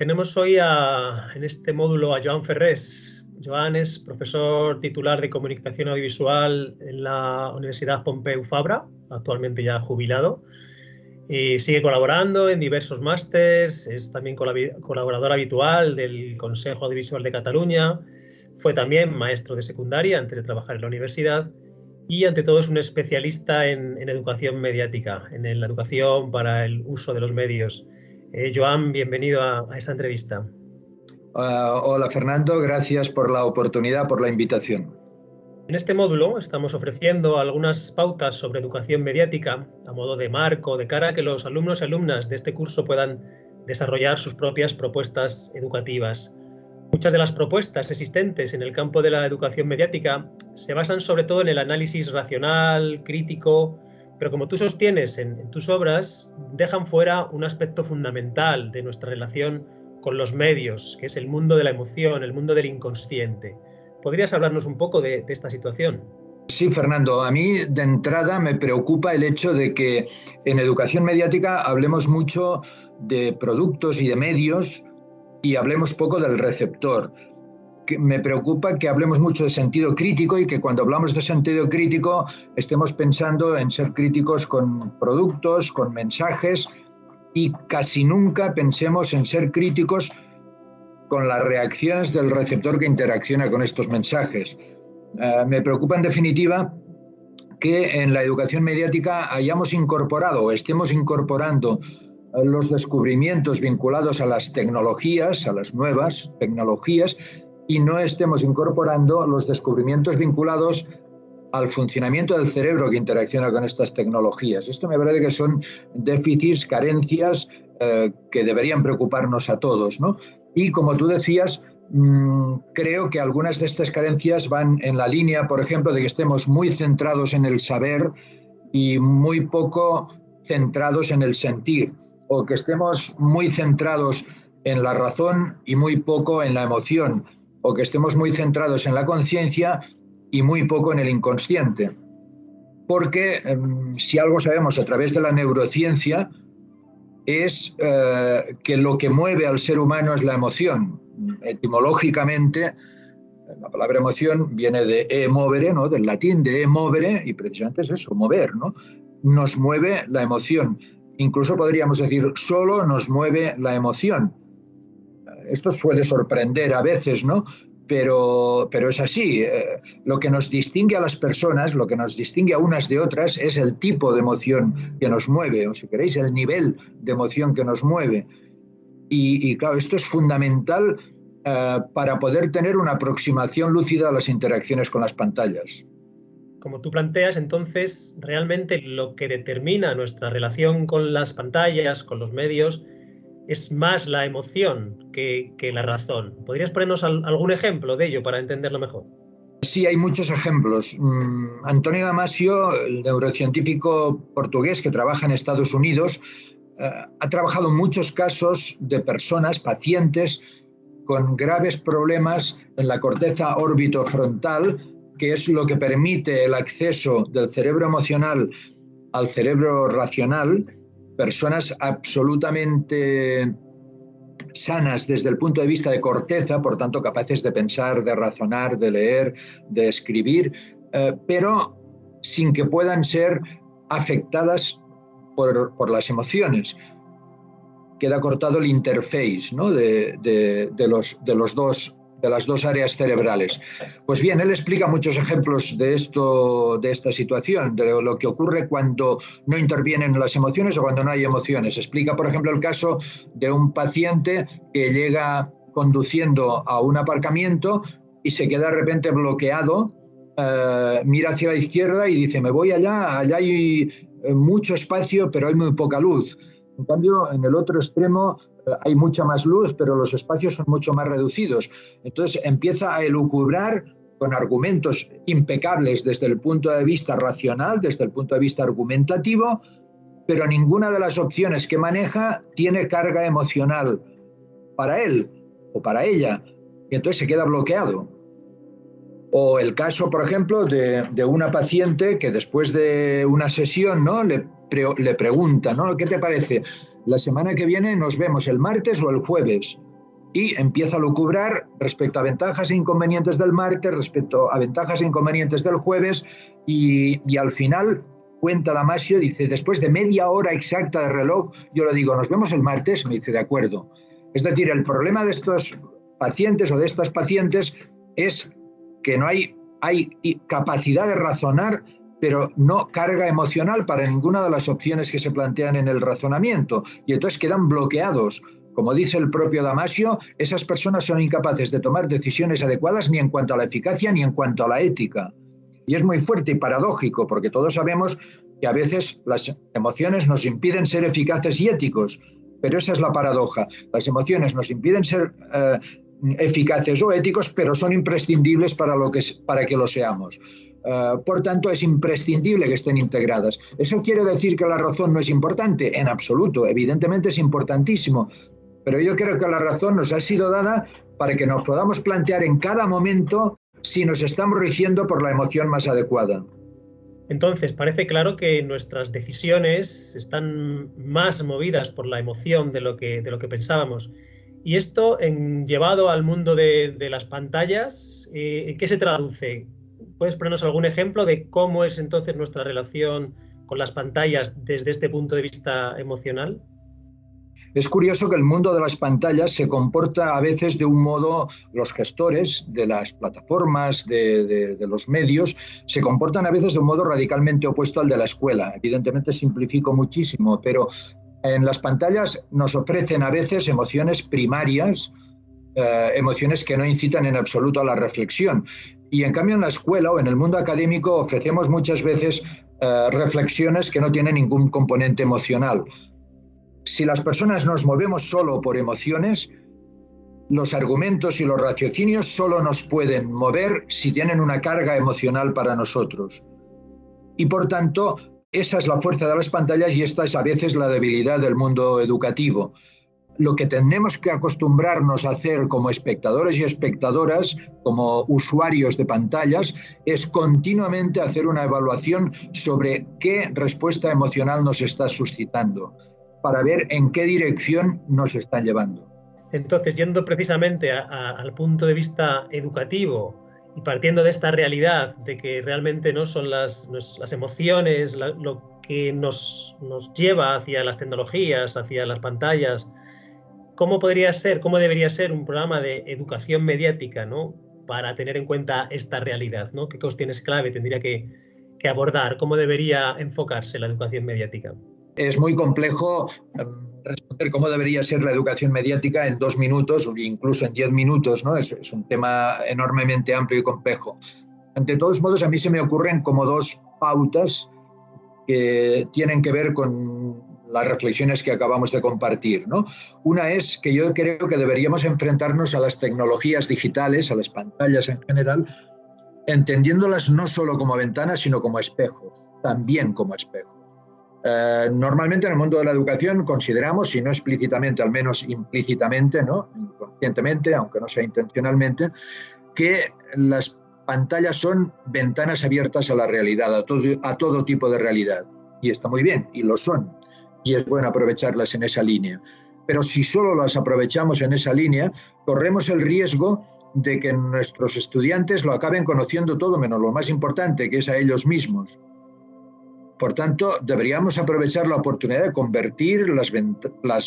Tenemos hoy en este módulo a Joan Ferrés. Joan es profesor titular de Comunicación Audiovisual en la Universidad Pompeu Fabra, actualmente ya jubilado. Y sigue colaborando en diversos másters, es también colaborador habitual del Consejo Audiovisual de Cataluña, fue también maestro de secundaria antes de trabajar en la universidad y ante todo es un especialista en, en educación mediática, en la educación para el uso de los medios. Eh, Joan, bienvenido a, esta entrevista. Ah, hola Fernando, gracias por la oportunidad, por la invitación. En este módulo estamos ofreciendo algunas pautas sobre educación mediática a modo de marco, de cara a que los alumnos y alumnas de este curso puedan desarrollar sus propias propuestas educativas. Muchas de las propuestas existentes en el campo de la educación mediática se basan sobre todo en el análisis racional, crítico, pero como tú sostienes en, tus obras, dejan fuera un aspecto fundamental de nuestra relación con los medios, que es el mundo de la emoción, el mundo del inconsciente. ¿Podrías hablarnos un poco de, esta situación? Sí, Fernando, a mí de entrada me preocupa el hecho de que en educación mediática hablemos mucho de productos y de medios y hablemos poco del receptor me preocupa que hablemos mucho de sentido crítico y que cuando hablamos de sentido crítico estemos pensando en ser críticos con productos, con mensajes y casi nunca pensemos en ser críticos con las reacciones del receptor que interacciona con estos mensajes. Eh, me preocupa en definitiva que en la educación mediática hayamos incorporado o estemos incorporando los descubrimientos vinculados a las tecnologías, a las nuevas tecnologías, y no estemos incorporando los descubrimientos vinculados al funcionamiento del cerebro que interacciona con estas tecnologías. Esto me parece que son déficits, carencias eh, que deberían preocuparnos a todos. ¿no? Y como tú decías, mm, creo que algunas de estas carencias van en la línea, por ejemplo, de que estemos muy centrados en el saber y muy poco centrados en el sentir, o que estemos muy centrados en la razón y muy poco en la emoción o que estemos muy centrados en la conciencia y muy poco en el inconsciente. Porque em, si algo sabemos a través de la neurociencia es eh, que lo que mueve al ser humano es la emoción. Etimológicamente, la palabra emoción viene de e movere, ¿no? del latín de e y precisamente es eso, mover. ¿no? Nos mueve la emoción. Incluso podríamos decir, solo nos mueve la emoción esto suele sorprender a veces, ¿no? Pero, pero es así. Eh, lo que nos distingue a las personas, lo que nos distingue a unas de otras, es el tipo de emoción que nos mueve, o si queréis, el nivel de emoción que nos mueve. Y, claro, esto es fundamental eh, para poder tener una aproximación lúcida a las interacciones con las pantallas. Como tú planteas, entonces, realmente lo que determina nuestra relación con las pantallas, con los medios, es más la emoción que, la razón. ¿Podrías ponernos algún ejemplo de ello para entenderlo mejor? Sí, hay muchos ejemplos. Mm, Antonio Damasio, el neurocientífico portugués que trabaja en Estados Unidos, eh, ha trabajado en muchos casos de personas, pacientes, con graves problemas en la corteza órbito frontal, que es lo que permite el acceso del cerebro emocional al cerebro racional, personas absolutamente sanas desde el punto de vista de corteza, por tanto capaces de pensar, de razonar, de leer, de escribir, eh, pero sin que puedan ser afectadas por, las emociones. Queda cortado el interface ¿no? de, los, de los dos de las dos áreas cerebrales. Pues bien, él explica muchos ejemplos de esto, de esta situación, de lo que ocurre cuando no intervienen las emociones o cuando no hay emociones. Explica, por ejemplo, el caso de un paciente que llega conduciendo a un aparcamiento y se queda de repente bloqueado, eh, mira hacia la izquierda y dice, me voy allá, allá hay eh, mucho espacio, pero hay muy poca luz. En cambio, en el otro extremo hay mucha más luz, pero los espacios son mucho más reducidos. Entonces empieza a elucubrar con argumentos impecables desde el punto de vista racional, desde el punto de vista argumentativo, pero ninguna de las opciones que maneja tiene carga emocional para él o para ella, y entonces se queda bloqueado. O el caso, por ejemplo, de, una paciente que después de una sesión ¿no? le, le pregunta, ¿no? ¿qué te parece? La semana que viene nos vemos el martes o el jueves. y empieza a lucubrar respecto a ventajas e inconvenientes del martes, respecto a ventajas e inconvenientes del jueves y, al final cuenta Damasio, dice, después de media hora exacta de reloj, yo le digo, nos vemos el martes, me dice, de acuerdo. Es decir, el problema de estos pacientes o de estas pacientes es que no hay, hay capacidad de razonar, pero no carga emocional para ninguna de las opciones que se plantean en el razonamiento. Y entonces quedan bloqueados. Como dice el propio Damasio, esas personas son incapaces de tomar decisiones adecuadas ni en cuanto a la eficacia ni en cuanto a la ética. Y es muy fuerte y paradójico, porque todos sabemos que a veces las emociones nos impiden ser eficaces y éticos, pero esa es la paradoja. Las emociones nos impiden ser eh, eficaces o éticos, pero son imprescindibles para, lo que, para que lo seamos. Eh, por tanto, es imprescindible que estén integradas. ¿Eso quiere decir que la razón no es importante? En absoluto, evidentemente es importantísimo. Pero yo creo que la razón nos ha sido dada para que nos podamos plantear en cada momento si nos estamos rigiendo por la emoción más adecuada. Entonces, parece claro que nuestras decisiones están más movidas por la emoción de lo que, de lo que pensábamos. Y esto, en, llevado al mundo de, las pantallas, eh, ¿en qué se traduce? ¿Puedes ponernos algún ejemplo de cómo es entonces nuestra relación con las pantallas desde este punto de vista emocional? Es curioso que el mundo de las pantallas se comporta a veces de un modo, los gestores de las plataformas, de, los medios, se comportan a veces de un modo radicalmente opuesto al de la escuela. Evidentemente simplifico muchísimo, pero en las pantallas nos ofrecen a veces emociones primarias, eh, emociones que no incitan en absoluto a la reflexión. Y en cambio en la escuela o en el mundo académico ofrecemos muchas veces eh, reflexiones que no tienen ningún componente emocional si las personas nos movemos solo por emociones, los argumentos y los raciocinios solo nos pueden mover si tienen una carga emocional para nosotros. Y por tanto, esa es la fuerza de las pantallas y esta es a veces la debilidad del mundo educativo. Lo que tenemos que acostumbrarnos a hacer como espectadores y espectadoras, como usuarios de pantallas, es continuamente hacer una evaluación sobre qué respuesta emocional nos está suscitando para ver en qué dirección nos están llevando. Entonces, yendo precisamente al punto de vista educativo y partiendo de esta realidad de que realmente no son las, las emociones lo que nos, nos lleva hacia las tecnologías, hacia las pantallas, ¿cómo podría ser, cómo debería ser un programa de educación mediática ¿no? para tener en cuenta esta realidad? ¿no? ¿Qué cuestiones clave tendría que, abordar? ¿Cómo debería enfocarse la educación mediática? es muy complejo em, responder cómo debería ser la educación mediática en dos minutos o incluso en diez minutos, ¿no? Es, es, un tema enormemente amplio y complejo. Ante todos modos, a mí se me ocurren como dos pautas que tienen que ver con las reflexiones que acabamos de compartir. ¿no? Una es que yo creo que deberíamos enfrentarnos a las tecnologías digitales, a las pantallas en general, entendiéndolas no solo como ventanas, sino como espejos, también como espejos. Eh, normalmente en el mundo de la educación consideramos, si no explícitamente, al menos implícitamente, ¿no? inconscientemente, aunque no sea intencionalmente, que las pantallas son ventanas abiertas a la realidad, a todo, a todo tipo de realidad. Y está muy bien, y lo son. Y es bueno aprovecharlas en esa línea. Pero si solo las aprovechamos en esa línea, corremos el riesgo de que nuestros estudiantes lo acaben conociendo todo menos lo más importante, que es a ellos mismos. Por tanto, deberíamos aprovechar la oportunidad de convertir las,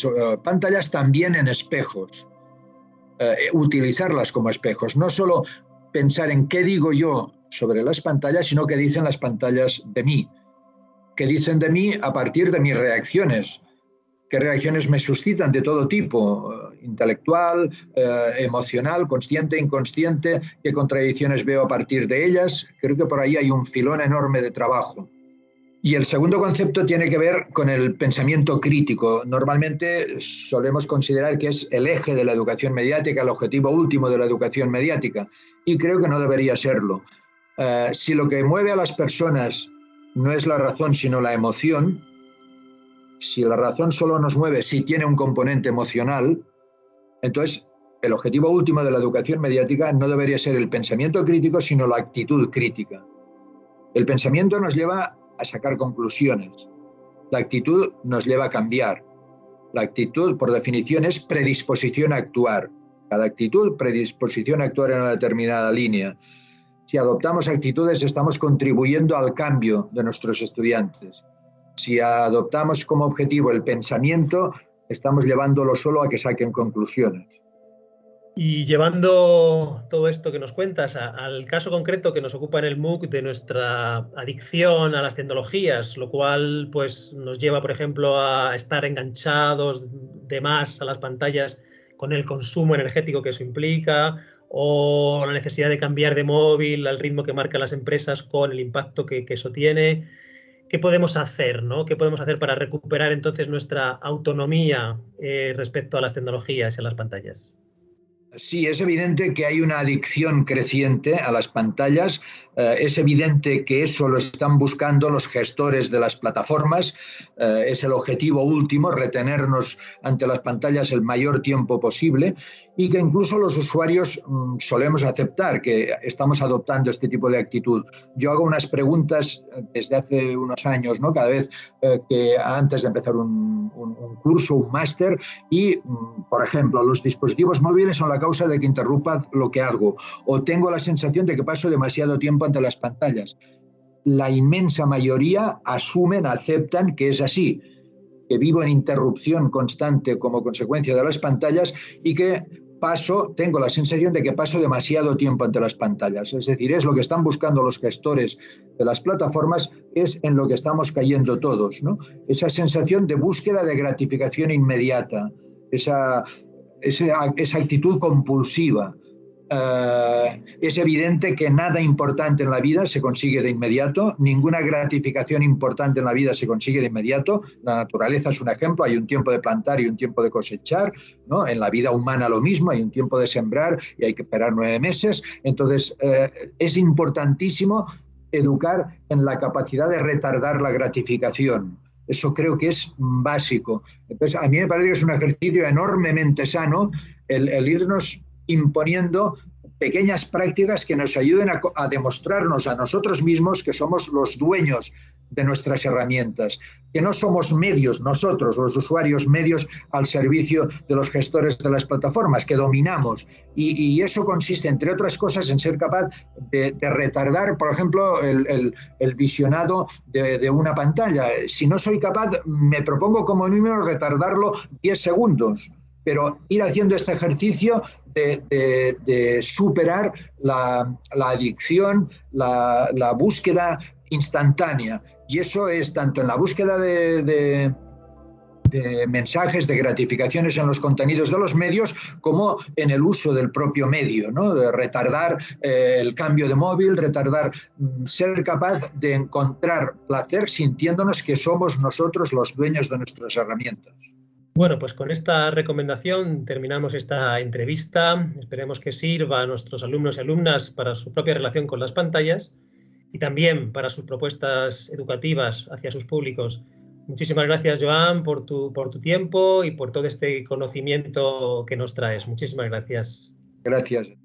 eh, pantallas también en espejos, eh, utilizarlas como espejos, no solo pensar en qué digo yo sobre las pantallas, sino qué dicen las pantallas de mí, qué dicen de mí a partir de mis reacciones, qué reacciones me suscitan de todo tipo, eh, intelectual, emocional, consciente, inconsciente, qué contradicciones veo a partir de ellas. Creo que por ahí hay un filón enorme de trabajo. Y el segundo concepto tiene que ver con el pensamiento crítico. Normalmente solemos considerar que es el eje de la educación mediática, el objetivo último de la educación mediática, y creo que no debería serlo. Eh, si lo que mueve a las personas no es la razón, sino la emoción, si la razón solo nos mueve si tiene un componente emocional, entonces el objetivo último de la educación mediática no debería ser el pensamiento crítico, sino la actitud crítica. El pensamiento nos lleva a sacar conclusiones. La actitud nos lleva a cambiar. La actitud, por definición, es predisposición a actuar. Cada actitud, predisposición a actuar en una determinada línea. Si adoptamos actitudes, estamos contribuyendo al cambio de nuestros estudiantes. Si adoptamos como objetivo el pensamiento, estamos llevándolo solo a que saquen conclusiones. Y llevando todo esto que nos cuentas al caso concreto que nos ocupa en el MOOC de nuestra adicción a las tecnologías, lo cual pues, nos lleva, por ejemplo, a estar enganchados de más a las pantallas con el consumo energético que eso implica, o la necesidad de cambiar de móvil al ritmo que marcan las empresas con el impacto que, eso tiene. ¿Qué podemos hacer? ¿no? ¿Qué podemos hacer para recuperar entonces nuestra autonomía eh, respecto a las tecnologías y a las pantallas? Sí, es evidente que hay una adicción creciente a las pantallas. Eh, es evidente que eso lo están buscando los gestores de las plataformas. Eh, es el objetivo último, retenernos ante las pantallas el mayor tiempo posible y que incluso los usuarios mm, solemos aceptar que estamos adoptando este tipo de actitud. Yo hago unas preguntas eh, desde hace unos años, ¿no? cada vez eh, que antes de empezar un, curso, un máster, y, mm, por ejemplo, los dispositivos móviles son la causa de que interrumpa lo que hago, o tengo la sensación de que paso demasiado tiempo ante las pantallas. La inmensa mayoría asumen, aceptan que es así que vivo en interrupción constante como consecuencia de las pantallas y que paso, tengo la sensación de que paso demasiado tiempo ante las pantallas. Es decir, es lo que están buscando los gestores de las plataformas, es en lo que estamos cayendo todos. ¿no? Esa sensación de búsqueda de gratificación inmediata, esa, esa, esa actitud compulsiva, eh, es evidente que nada importante en la vida se consigue de inmediato, ninguna gratificación importante en la vida se consigue de inmediato. La naturaleza es un ejemplo, hay un tiempo de plantar y un tiempo de cosechar, ¿no? En la vida humana lo mismo, hay un tiempo de sembrar y hay que esperar nueve meses. Entonces, eh, es importantísimo educar en la capacidad de retardar la gratificación. Eso creo que es básico. Entonces, a mí me parece que es un ejercicio enormemente sano el irnos imponiendo pequeñas prácticas que nos ayuden a, demostrarnos a nosotros mismos que somos los dueños de nuestras herramientas, que no somos medios, nosotros, los usuarios, medios al servicio de los gestores de las plataformas, que dominamos. Y, eso consiste, entre otras cosas, en ser capaz de, retardar, por ejemplo, el, visionado de, una pantalla. Si no soy capaz, me propongo como número retardarlo 10 segundos pero ir haciendo este ejercicio de, superar la, adicción, la, búsqueda instantánea. Y eso es tanto en la búsqueda de, mensajes, de gratificaciones en los contenidos de los medios, como en el uso del propio medio, ¿no? de retardar eh, el cambio de móvil, retardar, mm, ser capaz de encontrar placer sintiéndonos que somos nosotros los dueños de nuestras herramientas. Bueno, pues con esta recomendación terminamos esta entrevista. Esperemos que sirva a nuestros alumnos y alumnas para su propia relación con las pantallas y también para sus propuestas educativas hacia sus públicos. Muchísimas gracias, Joan, por tu, por tu tiempo y por todo este conocimiento que nos traes. Muchísimas gracias. Gracias.